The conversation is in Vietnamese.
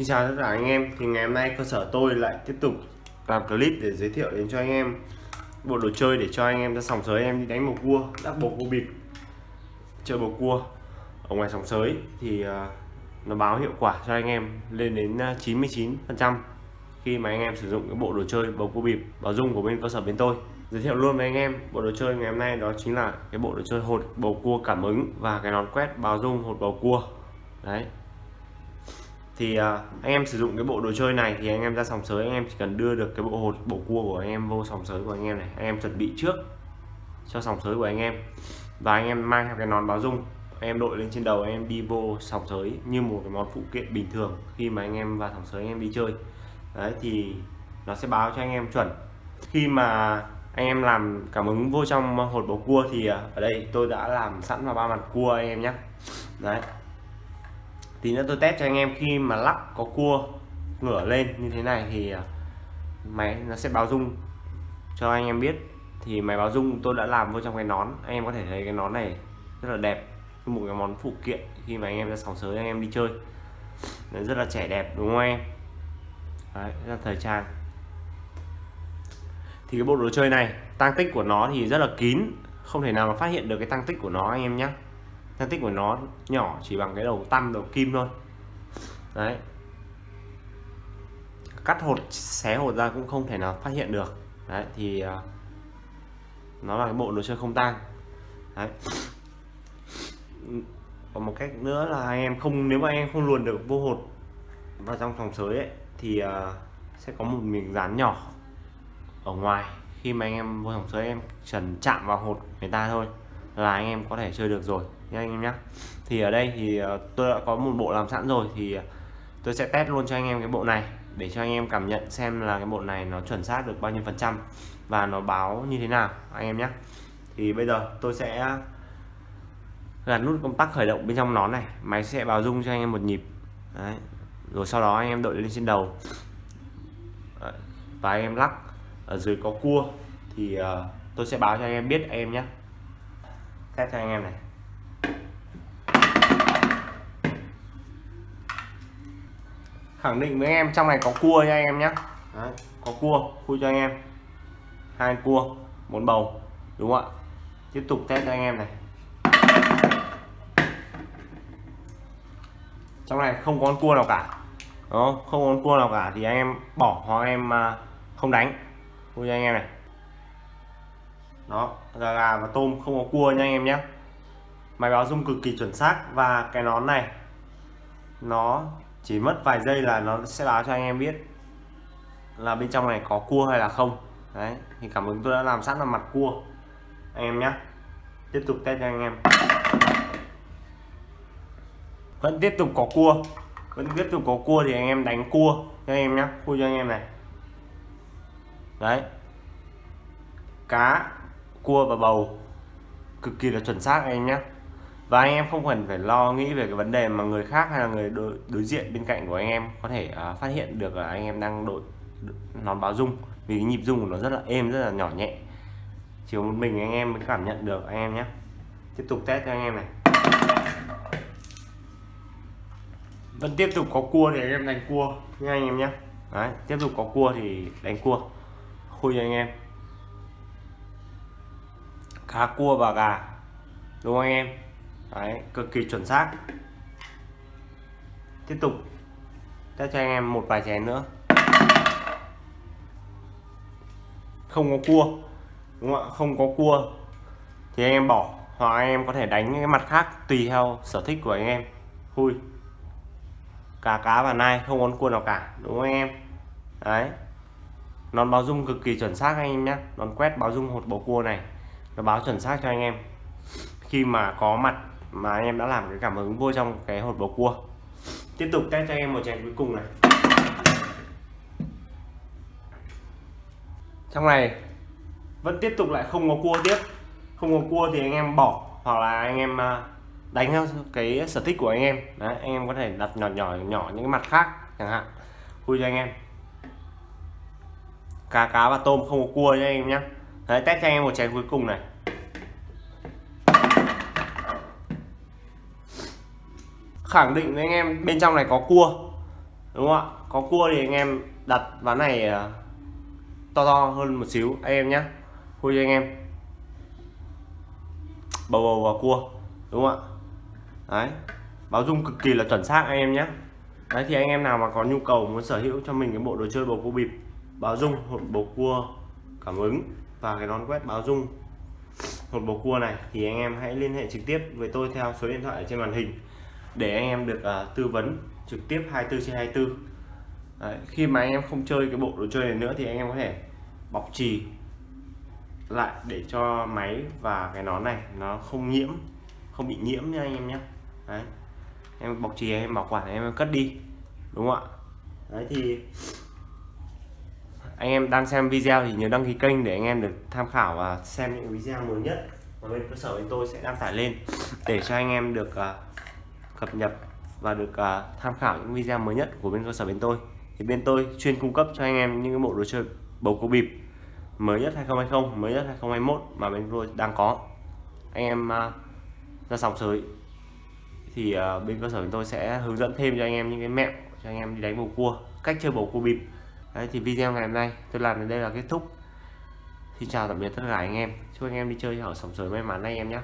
Xin chào tất cả anh em. Thì ngày hôm nay cơ sở tôi lại tiếp tục làm clip để giới thiệu đến cho anh em bộ đồ chơi để cho anh em ra sòng sới. Em đi đánh bầu cua đắp bầu cua bịp, chơi bầu cua ở ngoài sòng sới. Thì à, nó báo hiệu quả cho anh em lên đến à, 99 phần trăm khi mà anh em sử dụng cái bộ đồ chơi bầu cua bịp báo dung của bên cơ sở bên tôi. Giới thiệu luôn với anh em, bộ đồ chơi ngày hôm nay đó chính là cái bộ đồ chơi hột bầu cua cảm ứng và cái nón quét báo dung hột bầu cua. Đấy thì uh, anh em sử dụng cái bộ đồ chơi này thì anh em ra sòng sới anh em chỉ cần đưa được cái bộ hột bộ cua của anh em vô sòng sới của anh em này anh em chuẩn bị trước cho sòng sới của anh em và anh em mang theo cái nón báo dung anh em đội lên trên đầu anh em đi vô sòng sới như một cái món phụ kiện bình thường khi mà anh em vào sòng sới anh em đi chơi đấy thì nó sẽ báo cho anh em chuẩn khi mà anh em làm cảm ứng vô trong hột bầu cua thì ở đây tôi đã làm sẵn vào ba mặt cua anh em nhé đấy tí nữa tôi test cho anh em khi mà lắp có cua ngửa lên như thế này thì à, máy nó sẽ báo rung cho anh em biết. Thì máy báo rung tôi đã làm vô trong cái nón anh em có thể thấy cái nón này rất là đẹp một cái món phụ kiện khi mà anh em ra sòng sới anh em đi chơi. Nó rất là trẻ đẹp đúng không em? Đấy, rất là thời trang. Thì cái bộ đồ chơi này tăng tích của nó thì rất là kín không thể nào mà phát hiện được cái tăng tích của nó anh em nhé tăng tích của nó nhỏ chỉ bằng cái đầu tăm đầu kim thôi. Đấy. Cắt hột xé hột ra cũng không thể nào phát hiện được. Đấy thì à, nó là cái bộ đồ chơi không tang. Đấy. Còn một cách nữa là anh em không nếu mà anh em không luồn được vô hột vào trong phòng sới ấy thì uh, sẽ có một miếng dán nhỏ ở ngoài. Khi mà anh em vô phòng sới em trần chạm vào hột người ta thôi là anh em có thể chơi được rồi nha anh em nhé thì ở đây thì tôi đã có một bộ làm sẵn rồi thì tôi sẽ test luôn cho anh em cái bộ này để cho anh em cảm nhận xem là cái bộ này nó chuẩn xác được bao nhiêu phần trăm và nó báo như thế nào anh em nhé thì bây giờ tôi sẽ gắn nút công tắc khởi động bên trong nón này máy sẽ báo rung cho anh em một nhịp Đấy. rồi sau đó anh em đội lên trên đầu Đấy. và anh em lắc ở dưới có cua thì uh, tôi sẽ báo cho anh em biết anh em nhé test cho anh em này khẳng định với anh em trong này có cua nha anh em nhé Đấy, có cua khui cho anh em. Hai cua một bầu đúng không ạ? Tiếp tục test cho anh em này. Trong này không có con cua nào cả. Đó không? Có con cua nào cả thì anh em bỏ hoặc em à, không đánh. Khui cho anh em này. Đó gà gà và tôm không có cua nha anh em nhé máy báo dung cực kỳ chuẩn xác và cái nón này nó chỉ mất vài giây là nó sẽ báo cho anh em biết là bên trong này có cua hay là không. Đấy, thì cảm ứng tôi đã làm sẵn là mặt cua. Anh em nhé tiếp tục test cho anh em. Vẫn tiếp tục có cua. Vẫn tiếp tục có cua thì anh em đánh cua cho anh em nhé cua cho anh em này. Đấy. Cá, cua và bầu. Cực kỳ là chuẩn xác anh em nhé và anh em không cần phải lo nghĩ về cái vấn đề mà người khác hay là người đối, đối diện bên cạnh của anh em có thể uh, phát hiện được là anh em đang đội nón báo rung. Vì cái nhịp rung của nó rất là êm rất là nhỏ nhẹ. Chỉ một mình anh em mới cảm nhận được anh em nhé. Tiếp tục test cho anh em này. Vẫn tiếp tục có cua thì anh em đánh cua nha anh em nhé. Đấy, tiếp tục có cua thì đánh cua. Khui cho anh em. Cá cua và gà. Đúng không anh em? Đấy, cực kỳ chuẩn xác. Tiếp tục. Test cho anh em một vài chén nữa. Không có cua đúng không ạ? Không có cua. Thì anh em bỏ hoặc anh em có thể đánh cái mặt khác tùy theo sở thích của anh em. Khui. Cá cá và nai không có cua nào cả đúng không anh em? Đấy. Nón báo dung cực kỳ chuẩn xác anh em nhé nón quét báo dung hột bầu cua này. Nó báo chuẩn xác cho anh em. Khi mà có mặt mà anh em đã làm cái cảm ứng vô trong cái hột bầu cua. Tiếp tục test cho anh em một chén cuối cùng này. Trong này, vẫn tiếp tục lại không có cua tiếp. Không có cua thì anh em bỏ, hoặc là anh em à, đánh theo cái sở thích của anh em. Đấy, anh em có thể đặt nhỏ nhỏ nhỏ những cái mặt khác, chẳng hạn. Khui cho anh em. Cá cá và tôm không có cua nha anh em nhé đấy, test cho anh em một chén cuối cùng này. Khẳng định với anh em bên trong này có cua, đúng không ạ? Có cua thì anh em đặt ván này à, to to hơn một xíu. Anh em nhé khui cho anh em. Bầu bầu và cua, đúng không ạ? Đấy, báo dung cực kỳ là chuẩn xác anh em nhé đấy, thì anh em nào mà có nhu cầu muốn sở hữu cho mình cái bộ đồ chơi bầu cua bịp, báo dung hộp bầu cua, cảm ứng và cái nón quét báo dung hộp bầu cua này, thì anh em hãy liên hệ trực tiếp với tôi theo số điện thoại ở trên màn hình để anh em được uh, tư vấn trực tiếp 24 trên 24 Đấy, khi mà anh em không chơi cái bộ đồ chơi này nữa thì anh em có thể bọc trì lại để cho máy và cái nón này nó không nhiễm không bị nhiễm nha anh em nhé. Đấy em bọc trì em bảo quản em cất đi đúng không ạ? Đấy thì anh em đang xem video thì nhớ đăng ký kênh để anh em được tham khảo và xem những video mới nhất mà bên cơ sở bên tôi sẽ đăng tải lên để cho anh em được uh, cập nhật và được uh, tham khảo những video mới nhất của bên cơ sở bên tôi. Thì bên tôi chuyên cung cấp cho anh em những cái bộ đồ chơi bầu cua bịp mới nhất 2020 mới nhất 2021 mà bên tôi đang có. Anh em uh, ra sòng sới. Thì uh, bên cơ sở bên tôi sẽ hướng dẫn thêm cho anh em những cái mẹo cho anh em đi đánh bầu cua cách chơi bầu cua bịp. Đấy, thì video ngày hôm nay tôi làm đến đây là kết thúc. Xin chào tạm biệt tất cả anh em. Chúc anh em đi chơi ở sòng sới may mắn anh em nhé.